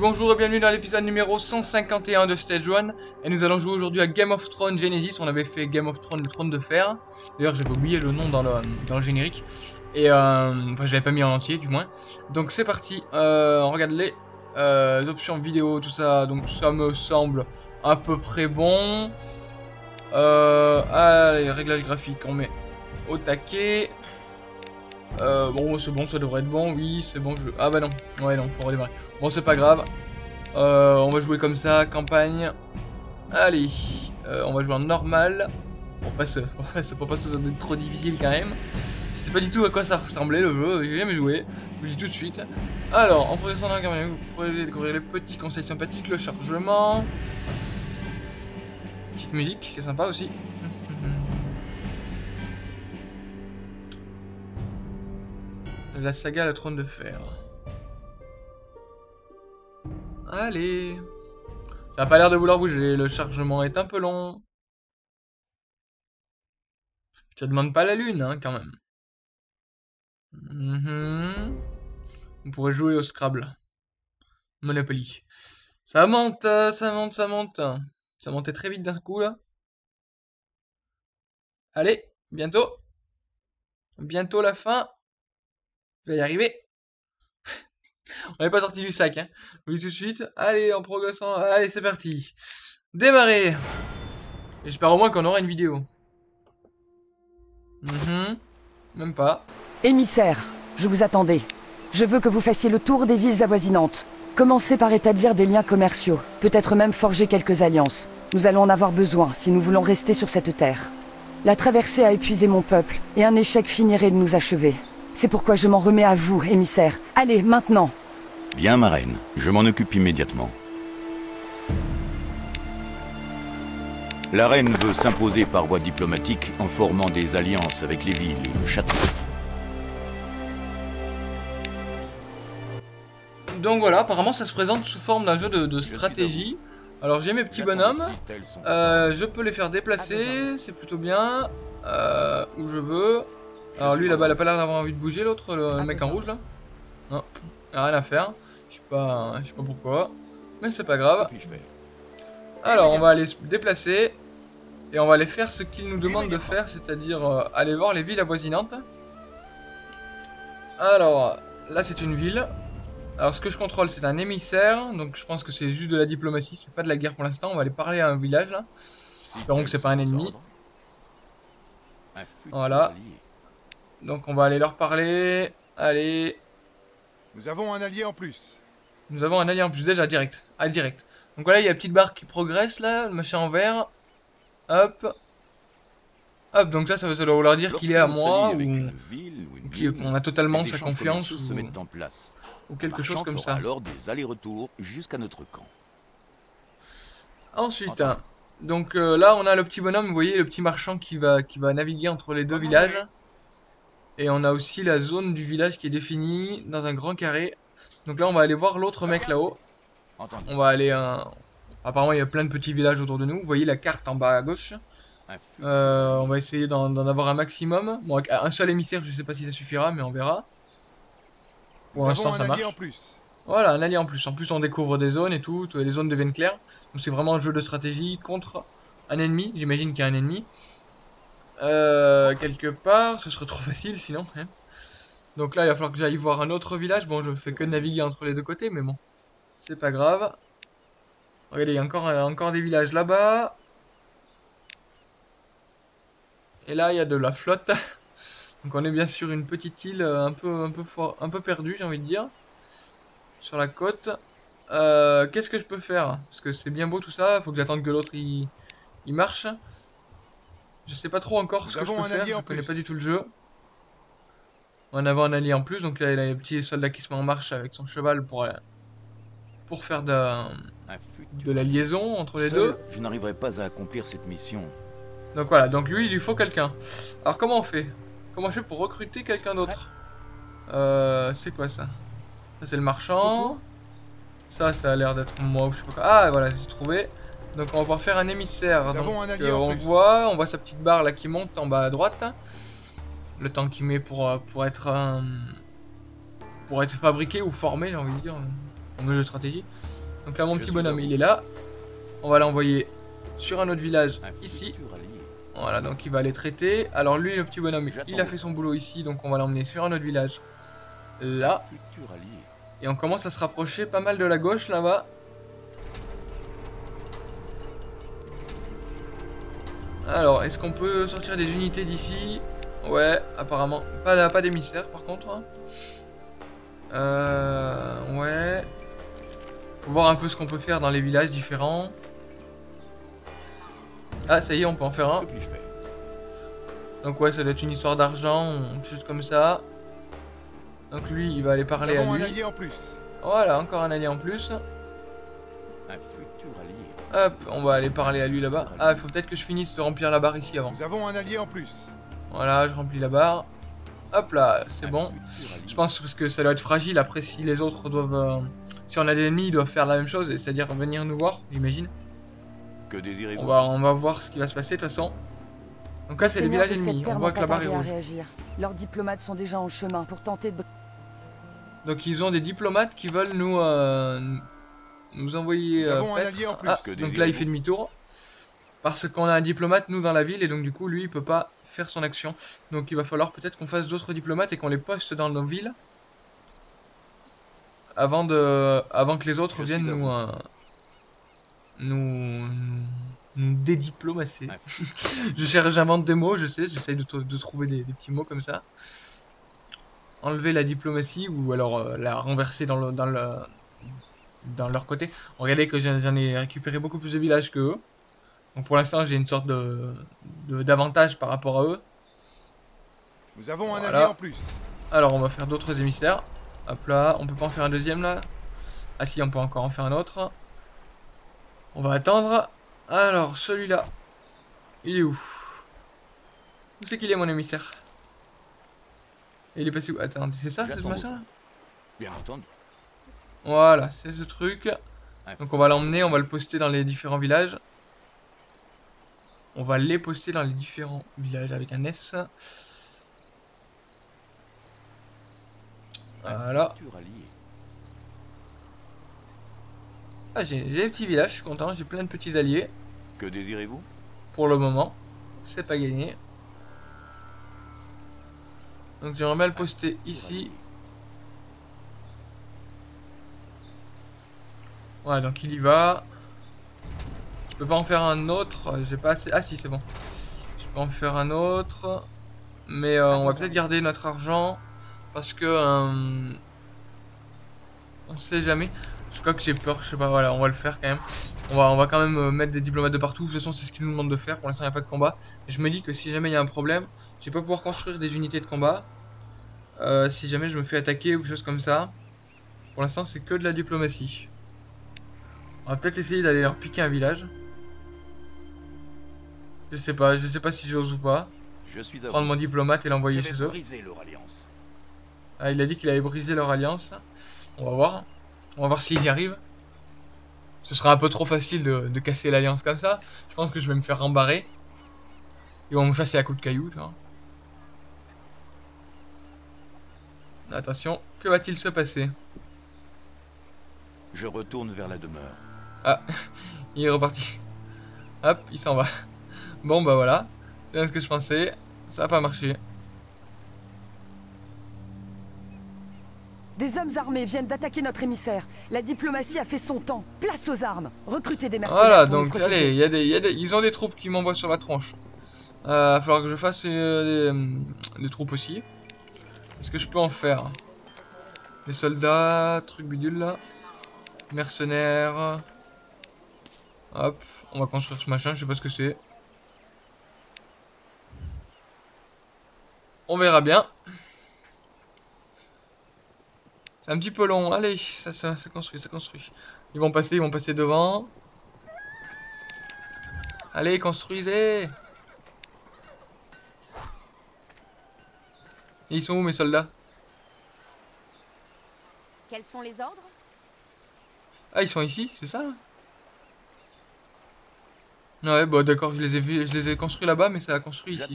Bonjour et bienvenue dans l'épisode numéro 151 de Stage 1 Et nous allons jouer aujourd'hui à Game of Thrones Genesis. On avait fait Game of Thrones, le trône de fer. D'ailleurs j'avais oublié le nom dans le, générique. Et euh, enfin je l'avais pas mis en entier du moins. Donc c'est parti, euh, on regarde les euh, options vidéo tout ça. Donc ça me semble à peu près bon. Allez réglages graphiques on met au taquet euh, bon, c'est bon, ça devrait être bon, oui, c'est bon, je... Ah bah non, ouais, non, faut redémarrer. Bon, c'est pas grave. Euh, on va jouer comme ça, campagne. Allez, euh, on va jouer en normal. Pour pas se... pour pas trop difficile quand même. Sais pas du tout à quoi ça ressemblait le jeu, j'ai jamais joué. Je vous dis tout de suite. Alors, en progressant dans la campagne, vous pourrez découvrir les petits conseils sympathiques, le chargement. Petite musique, qui est sympa aussi. La saga Le Trône de Fer. Allez. Ça a pas l'air de vouloir bouger, le chargement est un peu long. Ça demande pas la lune, hein, quand même. Mhm. On pourrait jouer au Scrabble. Monopoly. Ça monte, ça monte, ça monte. Ça montait très vite d'un coup, là. Allez, bientôt. Bientôt la fin. Je vais y arriver. On n'est pas sorti du sac, hein. Oui, tout de suite. Allez, en progressant. Allez, c'est parti. Démarrer. J'espère au moins qu'on aura une vidéo. Mhm. Même pas. Émissaire, je vous attendais. Je veux que vous fassiez le tour des villes avoisinantes. Commencez par établir des liens commerciaux, peut-être même forger quelques alliances. Nous allons en avoir besoin si nous voulons rester sur cette terre. La traversée a épuisé mon peuple, et un échec finirait de nous achever. C'est pourquoi je m'en remets à vous, émissaire. Allez, maintenant Bien, ma reine. Je m'en occupe immédiatement. La reine veut s'imposer par voie diplomatique en formant des alliances avec les villes et le château. Donc voilà, apparemment ça se présente sous forme d'un jeu de, de stratégie. Alors j'ai mes petits bonhommes, euh, je peux les faire déplacer, c'est plutôt bien, euh, où je veux. Alors lui là-bas, il a pas l'air d'avoir envie de bouger, l'autre, le mec en rouge là. Non, il a rien à faire. Je sais pas, je sais pas pourquoi, mais c'est pas grave. Alors on va aller se déplacer et on va aller faire ce qu'il nous demande de faire, c'est-à-dire euh, aller voir les villes avoisinantes. Alors là c'est une ville. Alors ce que je contrôle c'est un émissaire, donc je pense que c'est juste de la diplomatie, c'est pas de la guerre pour l'instant. On va aller parler à un village là. Espérons que c'est pas un ennemi. Voilà. Donc on va aller leur parler. Allez. Nous avons un allié en plus. Nous avons un allié en plus, déjà direct. Ah, direct. Donc voilà, il y a la petite barre qui progresse là, le machin en vert. Hop. Hop, donc ça, ça, doit vouloir dire qu'il est à moi, ou, qu'on a totalement sa confiance, ou, se mettent en place. ou quelque chose comme ça. alors des allers-retours jusqu'à notre camp. Ensuite, donc euh, là, on a le petit bonhomme, vous voyez, le petit marchand qui va, qui va naviguer entre les deux villages. Et on a aussi la zone du village qui est définie dans un grand carré. Donc là, on va aller voir l'autre mec là-haut. On va aller... un... Apparemment, il y a plein de petits villages autour de nous. Vous voyez la carte en bas à gauche. Euh, on va essayer d'en avoir un maximum. Bon, un seul émissaire, je sais pas si ça suffira, mais on verra. Pour l'instant, ça marche. Voilà, un allié en plus. En plus, on découvre des zones et tout. Les zones deviennent claires. Donc c'est vraiment un jeu de stratégie contre un ennemi. J'imagine qu'il y a un ennemi. Euh, quelque part, ce serait trop facile sinon. Hein. Donc là, il va falloir que j'aille voir un autre village. Bon, je fais que naviguer entre les deux côtés, mais bon. C'est pas grave. Regardez, il y a encore, encore des villages là-bas. Et là, il y a de la flotte. Donc on est bien sûr une petite île euh, un peu, un peu, un peu perdue, j'ai envie de dire. Sur la côte. Euh, Qu'est-ce que je peux faire? Parce que c'est bien beau tout ça. Faut que j'attende que l'autre il, il marche. Je sais pas trop encore ce que je peux faire, je connais pas du tout le jeu. On va un allié en plus, donc là il a les petits soldats qui se met en marche avec son cheval pour, euh, pour faire de, de la liaison entre les deux. Je n'arriverai pas à accomplir cette mission. Donc voilà, donc lui il lui faut quelqu'un. Alors comment on fait? Comment je fais pour recruter quelqu'un d'autre? Euh, C'est quoi ça? Ça c'est le marchand. Ça, ça a l'air d'être moi ou je sais pas quoi. Ah voilà, c'est trouvé. Donc on va pouvoir faire un émissaire. Donc euh, on voit, on voit sa petite barre là qui monte en bas à droite. Le temps qu'il met pour, euh, pour être pour être fabriqué ou formé, j'ai envie de dire. Mon jeu de stratégie. Donc là, mon Je petit bonhomme, il est là. On va l'envoyer sur un autre village, Un ici. Voilà, donc il va les traiter. Alors lui, le petit bonhomme, il a fait son boulot ici, donc on va l'emmener sur un autre village. Là. Et on commence à se rapprocher pas mal de la gauche, là-bas. Alors, est-ce qu'on peut sortir des unités d'ici? Ouais, apparemment. Pas, pas d'émissaires, par contre. hein. Euh... Ouais. Faut voir un peu ce qu'on peut faire dans les villages différents. Ah, ça y est, on peut en faire un. Donc ouais, ça doit être une histoire d'argent, juste comme ça. Donc lui, il va aller parler à avons un lui. allié en plus. Voilà, encore un allié en plus. Hop, on va aller parler à lui là-bas. Ah, il faut peut-être que je finisse de remplir la barre ici avant. Nous avons un allié en plus. Voilà, je remplis la barre. Hop là, c'est bon. Je pense parce que ça doit être fragile. Après, si les autres doivent... euh, Si on a des ennemis, ils doivent faire la même chose. C'est-à-dire venir nous voir, j'imagine. Que désirez-vous On va, on va voir ce qui va se passer de toute façon. Donc là, c'est les villages ennemis. On voit que la barre est rouge. réagir. Leurs diplomates sont déjà en chemin pour tenter de... Donc ils ont des diplomates qui veulent nous... euh, nous envoyer... Nous euh, avons un paître. allié en plus. Ah, Que donc là il fait demi-tour. Parce qu'on a un diplomate nous dans la ville et donc du coup lui il peut pas faire son action. Donc il va falloir peut-être qu'on fasse d'autres diplomates et qu'on les poste dans nos villes. Avant de, avant que les autres Je viennent nous, euh, nous, nous, nous dédiplomacer. Ouais. je cherche, j'invente des mots, je sais, j'essaye de, de trouver des, des petits mots comme ça. Enlever la diplomatie ou alors euh, la renverser dans le, dans le, dans leur côté. Regardez que j'en ai récupéré beaucoup plus de villages que eux. Donc pour l'instant j'ai une sorte de d'avantage par rapport à eux. Nous avons un allié en plus. Alors on va faire d'autres émissaires. Hop là, on peut pas en faire un deuxième là? Ah si, on peut encore en faire un autre. On va attendre. Alors celui-là, il est où? Où c'est qu'il est mon émissaire? Il est passé où? Attends, c'est ça, c'est ce machin là Bien entendu. Voilà, c'est ce truc. Donc on va l'emmener, on va le poster dans les différents villages. On va les poster dans les différents villages avec un S. Voilà. Ah, j'ai des petits villages, je suis content, j'ai plein de petits alliés. Que désirez-vous? Pour le moment, c'est pas gagné. Donc j'aimerais bien le poster ici. Ouais, donc il y va. Je peux pas en faire un autre, euh, j'ai pas assez... Ah si, c'est bon. Je peux en faire un autre. Mais euh, on va peut-être garder notre argent. Parce que... euh, on sait jamais. Je crois que j'ai peur, je sais pas, voilà, on va le faire quand même. On va, quand même mettre des diplomates de partout. De toute façon, c'est ce qu'ils nous demandent de faire. Pour l'instant, il n'y a pas de combat. Je me dis que si jamais il y a un problème, je vais pas pouvoir construire des unités de combat. Si jamais je me fais attaquer ou quelque chose comme ça. Pour l'instant, c'est que de la diplomatie. On va peut-être essayer d'aller leur piquer un village. Je sais pas, je sais pas si j'ose ou pas. Je suis à Prendre mon diplomate et l'envoyer chez eux. briser leur alliance. Ah, il a dit qu'il allait briser leur alliance. On va voir. On va voir s'il y arrive. Ce sera un peu trop facile de, de casser l'alliance comme ça. Je pense que je vais me faire rembarrer. Ils vont me chasser à coups de cailloux, tu vois. Attention, que va-t-il se passer? Je retourne vers la demeure. Il est reparti. Hop, il s'en va. Bon, bah voilà. C'est bien ce que je pensais. Ça a pas marché. Des hommes armés viennent d'attaquer notre émissaire. La diplomatie a fait son temps. Place aux armes. Recrutez des mercenaires Voilà, donc allez, il y a des, il y a des- ils ont des troupes qui m'envoient sur la tronche. Euh, va falloir que je fasse euh, des, des troupes aussi. Est-ce que je peux en faire? Des soldats, truc bidule là. Mercenaires. Hop, on va construire ce machin, je sais pas ce que c'est. On verra bien. C'est un petit peu long, allez, ça, ça, ça construit, ça construit. Ils vont passer, ils vont passer devant. Allez, construisez Ils sont où mes soldats? Quels sont les ordres? Ah, ils sont ici, c'est ça là? Ouais, bah d'accord, je les ai vus, je les ai construits là-bas, mais ça a construit ici.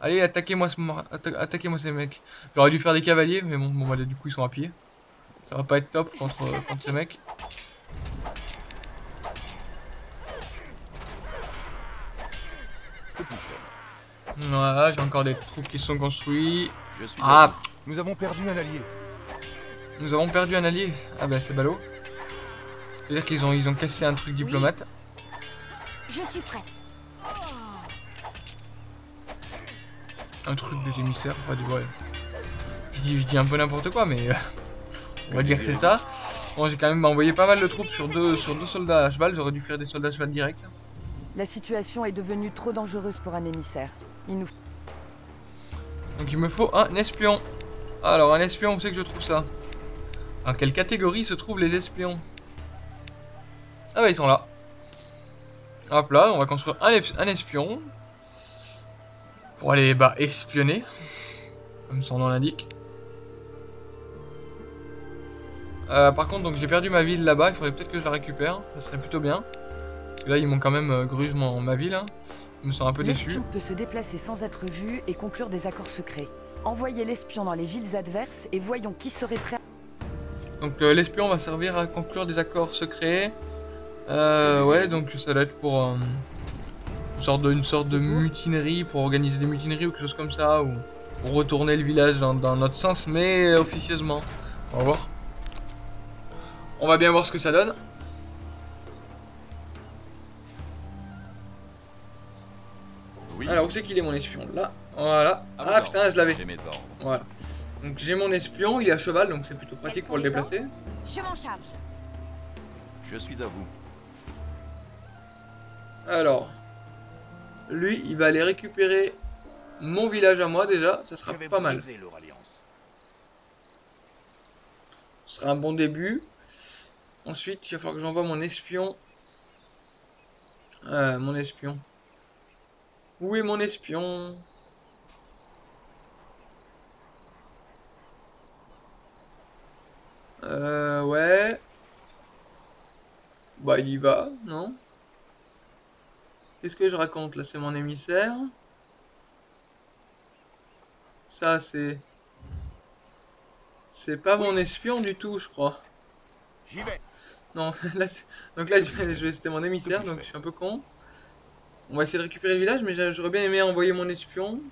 Allez, attaquez-moi ce, atta- attaquez-moi ces mecs. J'aurais dû faire des cavaliers, mais bon, bon bah, du coup ils sont à pied. Ça va pas être top contre, contre ces mecs. Voilà, j'ai encore des troupes qui sont construits. Je suis Ah, Nous avons perdu un allié. nous avons perdu un allié. Ah bah c'est ballot. C'est-à-dire qu'ils ont, ils ont cassé un truc diplomate. Je suis prête. Un truc des émissaires, enfin du ouais. Je dis, je dis un peu n'importe quoi, mais euh, on va dire que c'est ça. Bon, j'ai quand même envoyé pas mal de troupes sur deux, sur deux soldats à cheval. J'aurais dû faire des soldats à cheval direct. La situation est devenue trop dangereuse pour un émissaire. Il nous Donc il me faut un espion. Alors un espion, où c'est que je trouve ça? En quelle catégorie se trouvent les espions? Ah bah ils sont là. Hop là, on va construire un, espion. Pour aller bah, espionner. Comme son nom l'indique. Euh, par contre, donc j'ai perdu ma ville là-bas. Il faudrait peut-être que je la récupère. Ça serait plutôt bien. Parce que là, ils m'ont quand même euh, gruge mon- ma ville. hein. Je me sens un peu déçu. Peut se déplacer sans être vu et conclure des accords secrets. Envoyez l'espion dans les villes adverses et voyons qui serait prêt. à- Donc euh, l'espion va servir à conclure des accords secrets. Euh, ouais, donc ça doit être pour euh, une, sorte de, une sorte de mutinerie, pour organiser des mutineries ou quelque chose comme ça, ou pour retourner le village dans, dans notre sens, mais officieusement. On va voir. On va bien voir ce que ça donne. Oui. Alors où c'est qu'il est mon espion? Là, voilà. Ah putain, je l'avais. Voilà. Donc j'ai mon espion, il est à cheval, donc c'est plutôt pratique pour le déplacer. Je m'en charge. Je suis à vous. Alors, lui, il va aller récupérer mon village à moi déjà, ça sera pas mal. Ce sera un bon début. Ensuite, il va falloir que j'envoie mon espion. Euh, mon espion. Où est mon espion? Euh, ouais. Bah, il y va, non? Qu'est-ce que je raconte là? C'est mon émissaire. Ça, c'est. C'est pas mon espion du tout, je crois. J'y vais. Non, là, donc là, je c'était mon émissaire, donc je suis un peu con. On va essayer de récupérer le village, mais j'a- j'aurais bien aimé envoyer mon espion.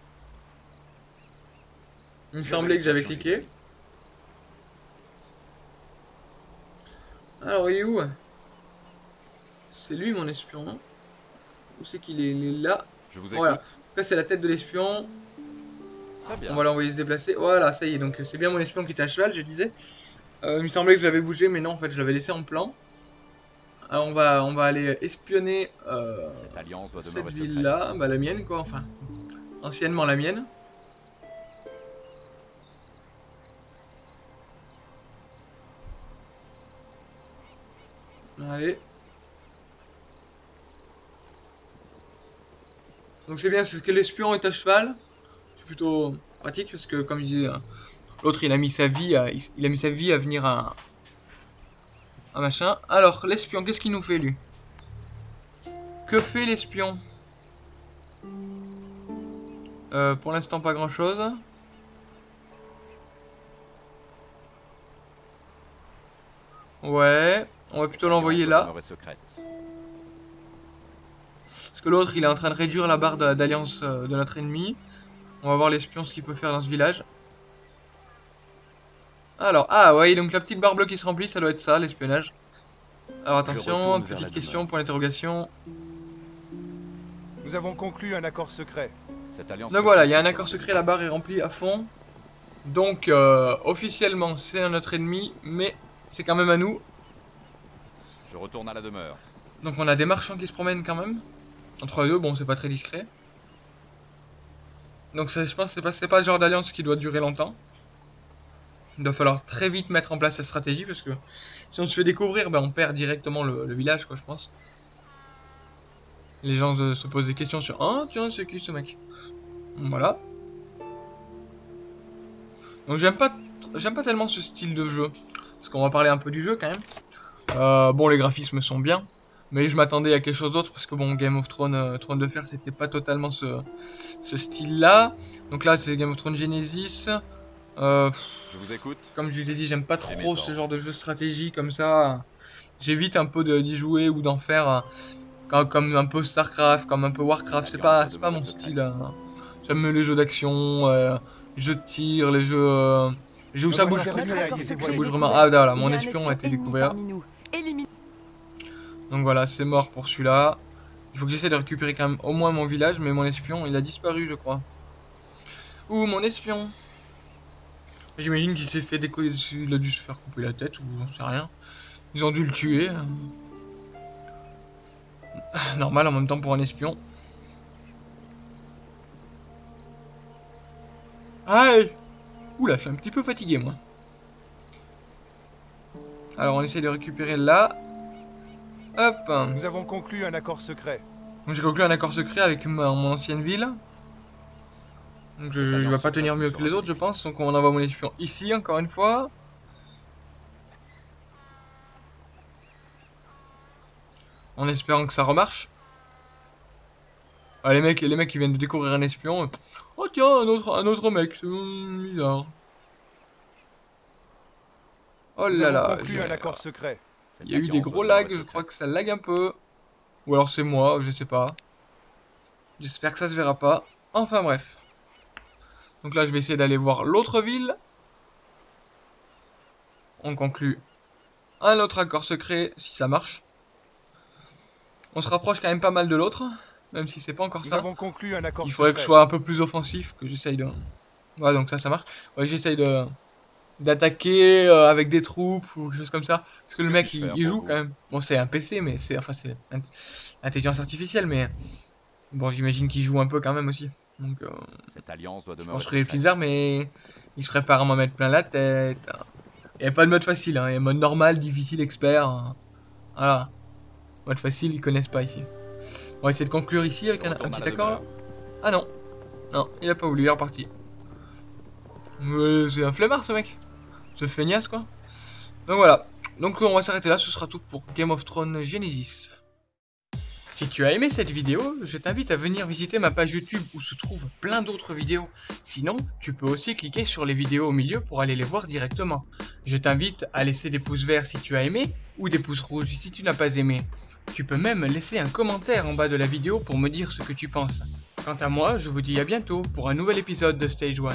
Il me semblait que j'avais cliqué. Alors, il est où? C'est lui mon espion, non Où c'est qu'il est là. Je vous écoute. Voilà. Là, c'est la tête de l'espion. Très bien. On va l'envoyer se déplacer. Voilà, ça y est. Donc, c'est bien mon espion qui est à cheval, je disais. Euh, il me semblait que je l'avais bougé, mais non, en fait, je l'avais laissé en plan. Alors, on va, on va aller espionner euh, Cette alliance doit cette secrète. ville-là. Bah, la mienne, quoi. Enfin, anciennement la mienne. Allez. Donc c'est bien, c'est ce que l'espion est à cheval. C'est plutôt pratique parce que comme je disais, hein, l'autre il a mis sa vie, à, il, a mis sa vie à venir à un machin. Alors l'espion, qu'est-ce qu'il nous fait lui? Que fait l'espion? Euh, Pour l'instant pas grand chose. Ouais, on va plutôt l'envoyer là. Parce que l'autre, il est en train de réduire la barre de- d'alliance euh, de notre ennemi. On va voir l'espion ce qu'il peut faire dans ce village. Alors, ah ouais, donc la petite barre bleue qui se remplit, ça doit être ça, l'espionnage. Alors attention, petite question, point d'interrogation. Nous avons conclu un accord secret. Cette alliance Donc voilà, il y a un accord secret, la barre est remplie à fond. Donc, euh, officiellement, c'est notre ennemi, mais c'est quand même à nous. Je retourne à la demeure. Donc on a des marchands qui se promènent quand même. Entre les deux, bon, c'est pas très discret. Donc je pense que c'est pas, pas le genre d'alliance qui doit durer longtemps. Il doit falloir très vite mettre en place cette stratégie parce que si on se fait découvrir, ben, on perd directement le, village, quoi, je pense. Les gens se posent des questions sur Ah, tiens, c'est qui ce mec? Voilà. Donc j'aime pas, j'aime pas tellement ce style de jeu. Parce qu'on va parler un peu du jeu quand même. Euh, bon, les graphismes sont bien. Mais je m'attendais à quelque chose d'autre parce que bon, Game of Thrones, euh, Trône de Fer, c'était pas totalement ce, ce style-là. Donc là, c'est Game of Thrones Genesis. Euh, Je vous écoute. comme je vous ai dit, j'aime pas trop ce genre de jeu stratégie comme ça. J'évite un peu d'y jouer ou d'en faire euh, comme, comme un peu Starcraft, comme un peu Warcraft. C'est pas, c'est pas mon style. hein. J'aime mieux les jeux d'action, euh, les jeux de tir, les jeux, euh, les jeux où ça Voilà, bouge. secret bouge vraiment. Ah, voilà, Il mon espion a été découvert. Donc voilà, c'est mort pour celui-là. Il faut que j'essaie de récupérer quand même au moins mon village, mais mon espion, il a disparu, je crois. Ouh, mon espion? J'imagine qu'il s'est fait décoller dessus, il a dû se faire couper la tête, ou j'en sais rien. Ils ont dû le tuer. Normal en même temps pour un espion. Aïe Oula, je suis un petit peu fatigué, moi. Alors, on essaie de récupérer là. Hop Nous avons conclu un accord secret. donc j'ai conclu un accord secret avec ma- mon ancienne ville. Donc je, je vais pas tenir mieux que les autres je pense. Donc on envoie mon espion ici encore une fois. En espérant que ça remarche. Ah, les mecs, les mecs qui viennent de découvrir un espion. Oh tiens, un autre, un autre mec, c'est bizarre. Oh là là, conclu j'ai- un accord secret. Il y a eu des gros lags, je crois que ça lag un peu. Ou alors c'est moi, je sais pas. J'espère que ça se verra pas. Enfin bref. Donc là je vais essayer d'aller voir l'autre ville. On conclut un autre accord secret si ça marche. On se rapproche quand même pas mal de l'autre. Même si c'est pas encore Nous ça. avons conclu un accord Il faudrait que je sois un peu plus offensif, que j'essaye de... Ouais, donc ça, ça marche. Ouais, j'essaye de... D'attaquer euh, avec des troupes ou quelque chose comme ça. Parce que le mec, il, joue quand même. Bon, c'est un PC, mais c'est... Enfin, c'est... int- Intelligence artificielle, mais... Bon, j'imagine qu'il joue un peu quand même aussi. Donc, euh, Cette alliance doit je demeurer pense que les mais... Il se prépare à m'en mettre plein la tête. Il n'y a pas de mode facile, hein. Il y a mode normal, difficile, expert. hein. Voilà. Mode facile, ils connaissent pas ici. On va essayer de conclure ici avec Je un, petit accord. Ah non. Non, il a pas voulu, il est reparti. Ouais, c'est un flemmard ce mec. Feignasse quoi. Donc voilà. Donc on va s'arrêter là, ce sera tout pour Game of Thrones Genesis. Si tu as aimé cette vidéo, je t'invite à venir visiter ma page YouTube où se trouvent plein d'autres vidéos. Sinon, tu peux aussi cliquer sur les vidéos au milieu pour aller les voir directement. Je t'invite à laisser des pouces verts si tu as aimé ou des pouces rouges si tu n'as pas aimé. Tu peux même laisser un commentaire en bas de la vidéo pour me dire ce que tu penses. Quant à moi, je vous dis à bientôt pour un nouvel épisode de Stage 1.